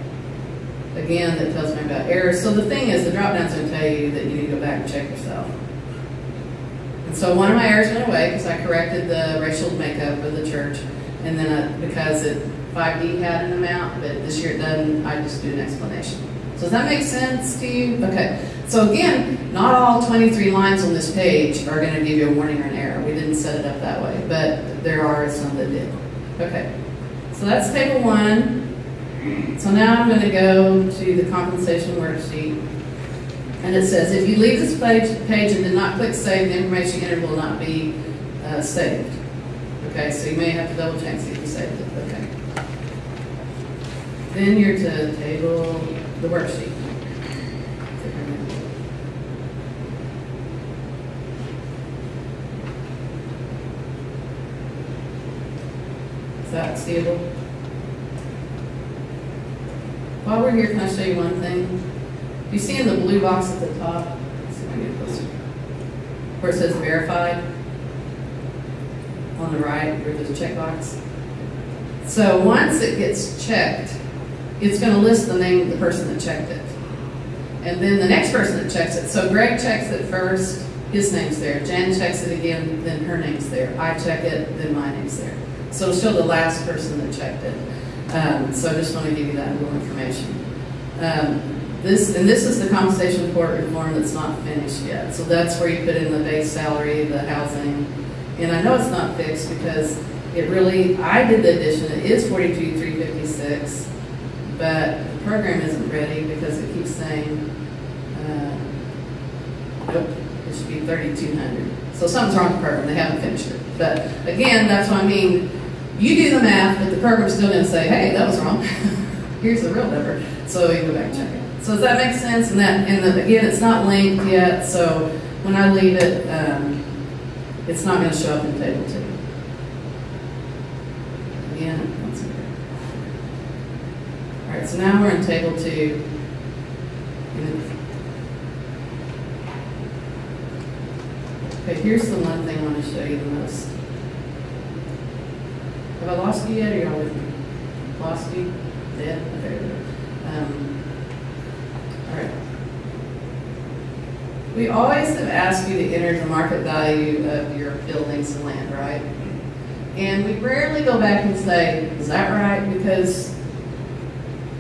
Again, that tells me about errors. So the thing is, the drop down's going to tell you that you need to go back and check yourself. And so one of my errors went away because I corrected the racial makeup of the church. And then I, because it 5D had an amount, but this year it doesn't, I just do an explanation. So does that make sense to you? Okay. So again, not all 23 lines on this page are going to give you a warning or an error. Didn't set it up that way, but there are some that did. Okay. So that's table one. So now I'm going to go to the compensation worksheet. And it says, if you leave this page, page and did not click save, the information entered will not be uh, saved. Okay, so you may have to double check if you saved it. Okay. Then you're to table the worksheet. Is that seeable? While we're here, can I show you one thing? You see in the blue box at the top, see if I get closer, where it says verified on the right, where there's a checkbox. So once it gets checked, it's going to list the name of the person that checked it. And then the next person that checks it. So Greg checks it first, his name's there. Jan checks it again, then her name's there. I check it, then my name's there. So show the last person that checked it. Um, so I just want to give you that little information. Um, this, and this is the compensation report reform that's not finished yet. So that's where you put in the base salary, the housing. And I know it's not fixed because it really, I did the addition, it is 42, fifty-six, but the program isn't ready because it keeps saying, uh, nope, it should be thirty-two hundred. So something's wrong with the program, they haven't finished it. But again, that's what I mean, you do the math, but the program's still gonna say, hey, that was wrong. Here's the real number, so you go back and check it. So does that make sense? And that, and the, again, it's not linked yet, so when I leave it, um, it's not gonna show up in table two. Again, that's okay. All right, so now we're in table two. Okay, here's the one thing I want to show you the most. Have I lost you yet, or y'all with me? Lost you? Dead? Okay. Um, all right. We always have asked you to enter the market value of your buildings and land, right? And we rarely go back and say, is that right? Because,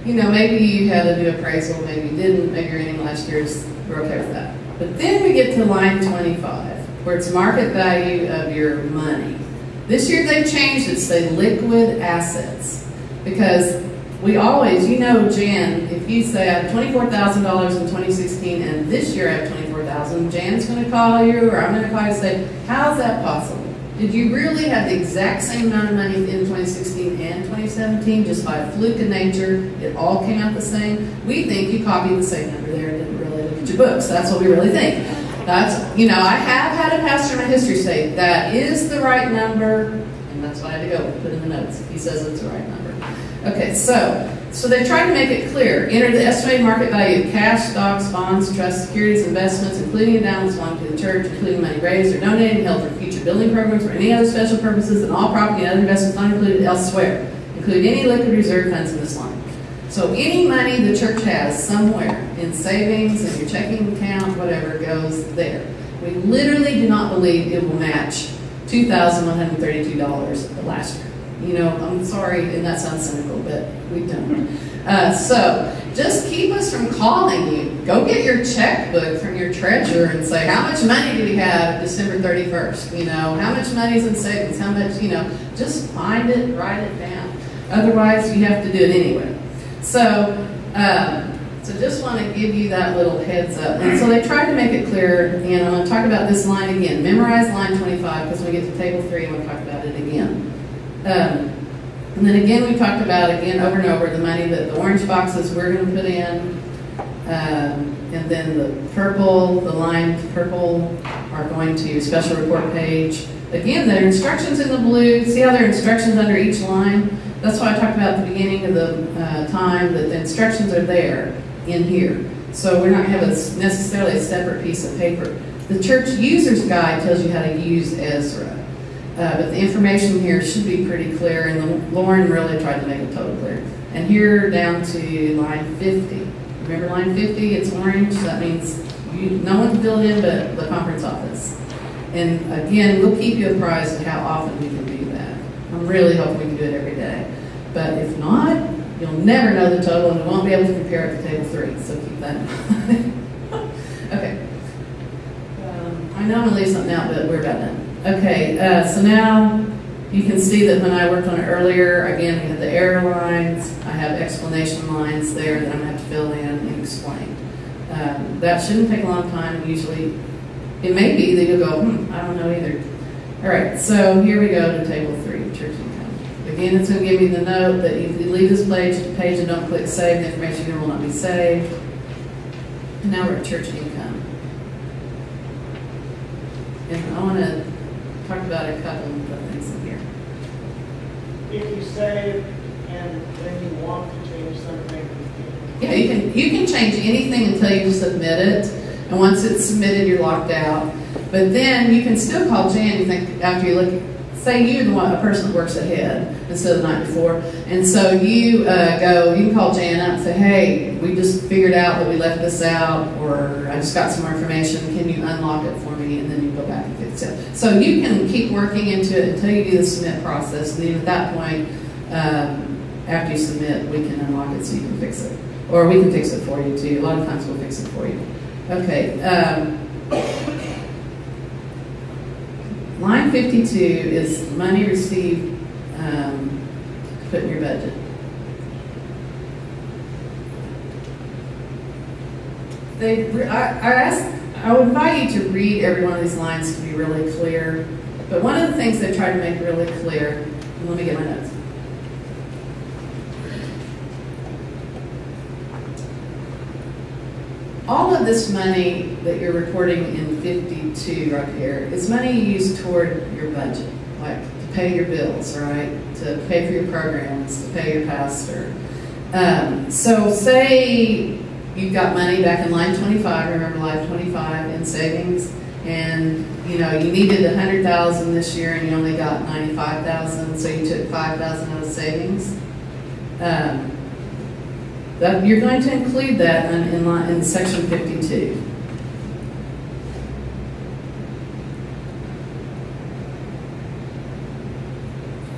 you know, maybe you had a new appraisal, maybe you didn't, maybe your ending last year's, we're okay with that. But then we get to line twenty-five, where it's market value of your money. This year they've changed it, to say liquid assets. Because we always, you know, Jan, if you say I have twenty-four thousand dollars in twenty sixteen and this year I have twenty-four thousand, Jan's gonna call you or I'm gonna call you and say, how's that possible? Did you really have the exact same amount of money in 2016 and 2017 just by a fluke of nature? It all came out the same? We think you copied the same number there and didn't really look at your books. That's what we really think. That's, you know, I have had a pastor in my history say that is the right number, and that's why I had to go put in the notes. He says it's the right number. Okay, so so they tried to make it clear. Enter the estimated market value of cash, stocks, bonds, trusts, securities, investments, including endowments belonging to the church, including money raised or donated, held for future building programs or any other special purposes, and all property and other investments not included elsewhere, including any liquid reserve funds in this line. So any money the church has somewhere in savings, in your checking account, whatever, goes there. We literally do not believe it will match $2,132 last year. You know, I'm sorry, and that sounds cynical, but we don't. Uh, so just keep us from calling you. Go get your checkbook from your treasurer and say, how much money do we have December 31st? You know, how much money's in savings? How much, you know, just find it, write it down. Otherwise, you have to do it anyway. So, um, so just want to give you that little heads up. And so they tried to make it clear, and I'm going to talk about this line again. Memorize line 25 because we get to table 3, I'm going to talk about it again. Um, and then again, we talked about again over and over the money that the orange boxes we're going to put in, um, and then the purple, the line purple are going to special report page. Again, there are instructions in the blue. See how there are instructions under each line? That's why I talked about at the beginning of the uh, time that the instructions are there in here. So we're not having necessarily a separate piece of paper. The church user's guide tells you how to use Ezra. Uh, but the information here should be pretty clear, and Lauren really tried to make it totally clear. And here down to line 50. Remember line 50? It's orange. That means you, no one can fill in but the conference office. And again, we'll keep you apprised of how often we can do that. I'm really hoping we can do it every day. But if not, you'll never know the total, and we won't be able to compare it to table three. So keep that in mind. okay. Um, I know I'm gonna leave something out, but we're about done. Okay, uh, so now you can see that when I worked on it earlier, again, we had the error lines. I have explanation lines there that I'm going to have to fill in and explain. Um, that shouldn't take a long time. Usually, it may be that you'll go, hmm, I don't know either. All right, so here we go to table three, church. Again, it's going to give me the note that if you leave this page, page and don't click save, the information here will not be saved. And now we're at church income. And I want to talk about a couple of things in here. If you save and then you want to change something, Yeah, you can, you can change anything until you submit it, and once it's submitted, you're locked out. But then you can still call Jan, you think, after you look, say you're the one, a person that works ahead instead of the night before, and so you uh, go, you can call Jan up and say, hey, we just figured out that we left this out, or I just got some more information, can you unlock it for me, and then you go back and fix it. So you can keep working into it until you do the submit process, and then at that point, um, after you submit, we can unlock it so you can fix it. Or we can fix it for you too. A lot of times we'll fix it for you. Okay. Um, Line 52 is money received um, to put in your budget. They, I, I, ask, I would invite you to read every one of these lines to be really clear. But one of the things they try to make really clear, and let me get my notes. All of this money that you're reporting in fifty-two right here is money used toward your budget, like to pay your bills, right? To pay for your programs, to pay your pastor. Um, so say you've got money back in line twenty-five, remember line twenty-five in savings, and, you know, you needed a hundred thousand this year and you only got ninety-five thousand, so you took five thousand out of savings. Um, that, you're going to include that in, in in section fifty-two.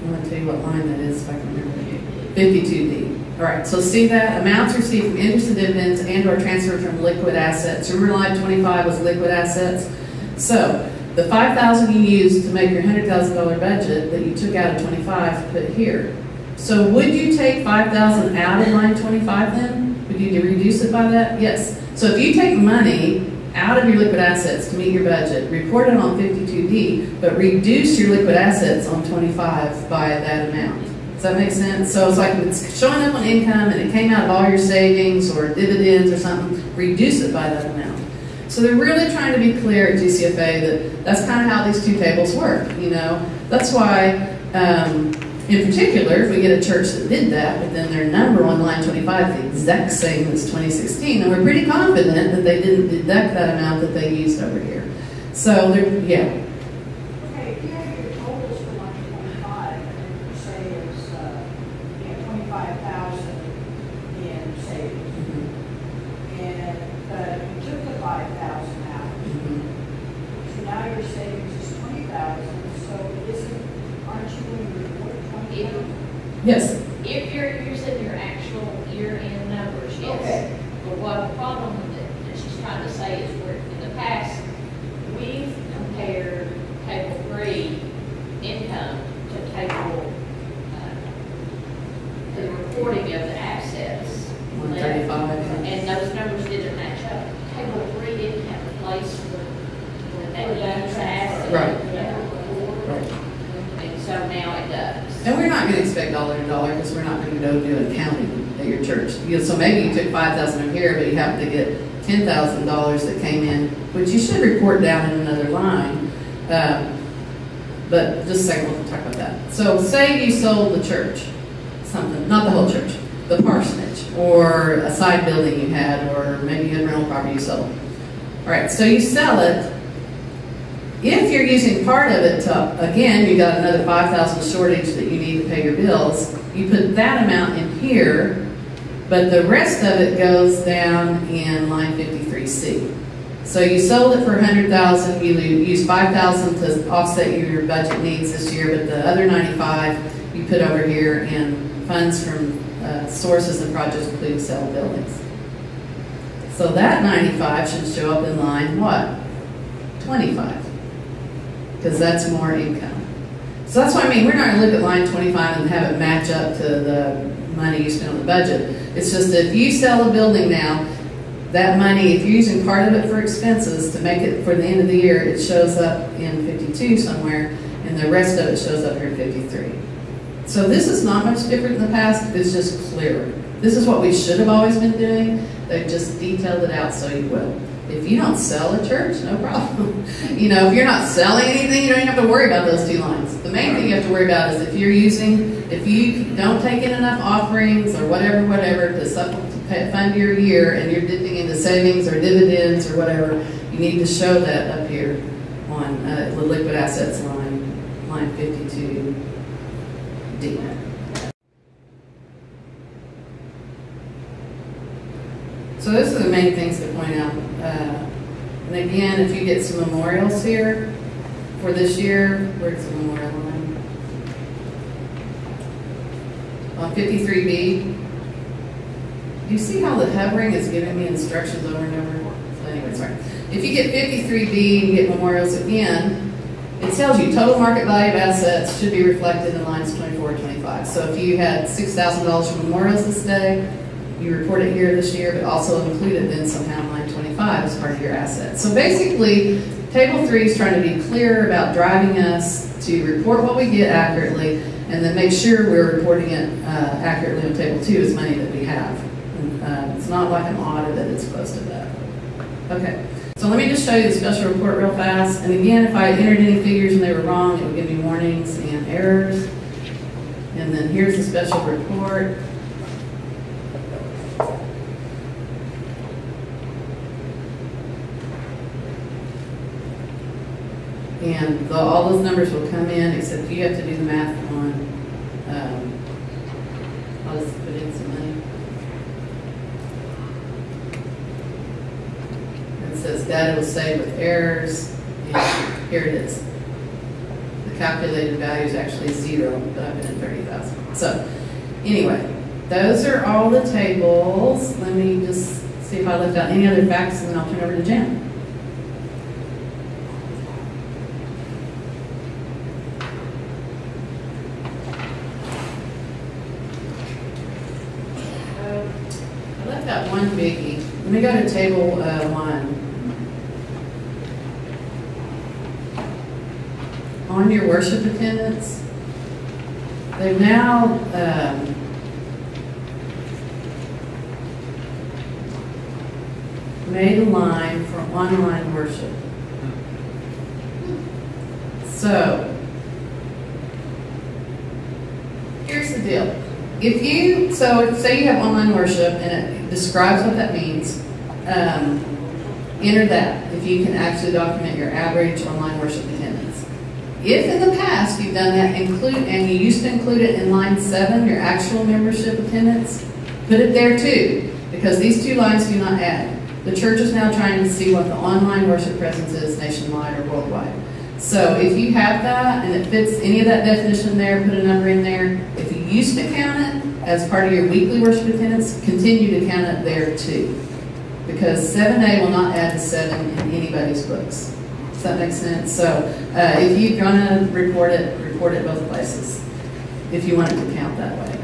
I'm gonna tell you what line that is if I can remember. Fifty-two D. All right, so see that, amounts received from interest and dividends and or transferred from liquid assets. Remember line twenty-five was liquid assets? So, the five thousand you used to make your hundred thousand dollar budget that you took out of twenty-five, put here. So would you take five thousand out of line twenty-five then? Would you reduce it by that? Yes. So if you take money out of your liquid assets to meet your budget, report it on fifty-two D, but reduce your liquid assets on twenty-five by that amount. Does that make sense? So it's like it's showing up on income and it came out of all your savings or dividends or something, reduce it by that amount. So they're really trying to be clear at GCFA that that's kind of how these two tables work, you know? That's why, um, in particular, if we get a church that did that, but then their number on line 25 the exact same as 2016, and we're pretty confident that they didn't deduct that amount that they used over here. So yeah, Okay, if you have your totals for line twenty-five, and you say it's, uh, you know, twenty-five thousand in savings, and, uh, you took the five thousand out, so now your savings is twenty thousand, so isn't, aren't you going to report twenty thousand? yes, If you're, you're setting your actual year-end numbers, yes. Okay. But what the problem that, that she's trying to say is where, in the past, we've compared table three income to table, uh, the reporting of the assets. 135. And those numbers didn't match up. Table three didn't have a place for, for that huge asset. Right. Yeah. right. And so now it does. And we're not gonna expect dollar to dollar, because we're not gonna go do an accounting at your church. You know, so maybe you took five thousand over here, but you happen to get ten thousand dollars that came in, which you should report down in another line. Um, But just a second, we'll talk about that. So say you sold the church, something, not the whole church, the parsonage, or a side building you had, or maybe you had rental property you sold. All right, so you sell it, if you're using part of it to, again, you got another five thousand shortage that you need to pay your bills, you put that amount in here, but the rest of it goes down in line fifty-three C. So you sold it for a hundred thousand, you use five thousand to offset your budget needs this year, but the other ninety-five you put over here in funds from, uh, sources and projects including sale buildings. So that ninety-five should show up in line what? Twenty-five because that's more income. So that's what I mean, we're not gonna look at line twenty-five and have it match up to the money you spent on the budget. It's just that if you sell a building now, that money, if you're using part of it for expenses to make it for the end of the year, it shows up in fifty-two somewhere, and the rest of it shows up here in fifty-three. So this is not much different in the past, it's just clearer. This is what we should have always been doing. They just detailed it out so you will. If you don't sell a church, no problem. you know, if you're not selling anything, you don't even have to worry about those two lines. The main thing you have to worry about is if you're using, if you don't take in enough offerings or whatever, whatever to fund your year and you're dipping into savings or dividends or whatever, you need to show that up here on uh, the liquid assets line, line 52D. So those are the main things to point out. Uh, And again, if you get some memorials here for this year, where's the memorial line? On fifty-three B, do you see how the hovering is giving me instructions over and over? Anyway, sorry. If you get fifty-three B and get memorials again, it tells you total market value of assets should be reflected in lines 24 and 25. So if you had $6,000 for memorials this day, you report it here this year, but also include it then somehow in line 25. as part of your assets. So basically, table three is trying to be clear about driving us to report what we get accurately, and then make sure we're reporting it, uh, accurately on table two is money that we have. And, Uh, it's not like an audit that it's supposed to that. Okay, so let me just show you the special report real fast, and again, if I entered any figures and they were wrong, it would give me warnings and errors. And then here's the special report. And the, all those numbers will come in, except you have to do the math on, um, I'll just put in some money. It says data was saved with errors, and here it is. The calculated value is actually zero, but I've been in thirty thousand. So, anyway, those are all the tables. Let me just see if I left out any other facts, and then I'll turn over to Jen. Uh, I left out one biggie. Let me go to table uh, one. On your worship attendance, they've now, um, made a line for online worship. So, here's the deal. If you, so say you have online worship and it describes what that means, um, enter that if you can actually document your average online worship attendance. If in the past you've done that, include, and you used to include it in line seven, your actual membership attendance, put it there too, because these two lines do not add. The church is now trying to see what the online worship presence is nationwide or worldwide. So if you have that and it fits any of that definition there, put a number in there. If you used to count it as part of your weekly worship attendance, continue to count it there too. Because seven A will not add to seven in anybody's books. Does that make sense? So uh, if you're gonna report it, report it both places, if you want it to count that way.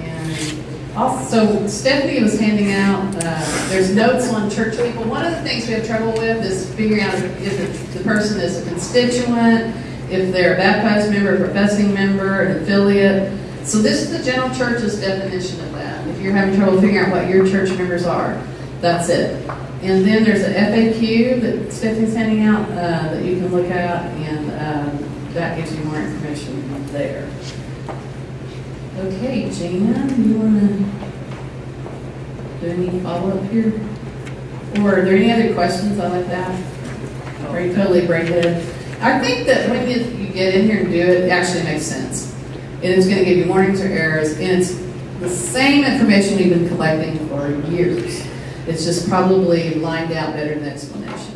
And also, Stephanie was handing out, uh, there's notes on church people. One of the things we have trouble with is figuring out if the person is a constituent, if they're a baptized member, a professing member, an affiliate. So this is the general church's definition of you're having trouble figuring out what your church members are, that's it. And then there's an FAQ that Stephanie's handing out uh, that you can look at, and um, that gives you more information there. Okay, Gina, you want to do any follow-up here? Or are there any other questions on like that? Or you totally break? I think that when you, you get in here and do it, it actually makes sense. And it's going to give you warnings or errors, and it's the same information we've been collecting for years. It's just probably lined out better in the explanations.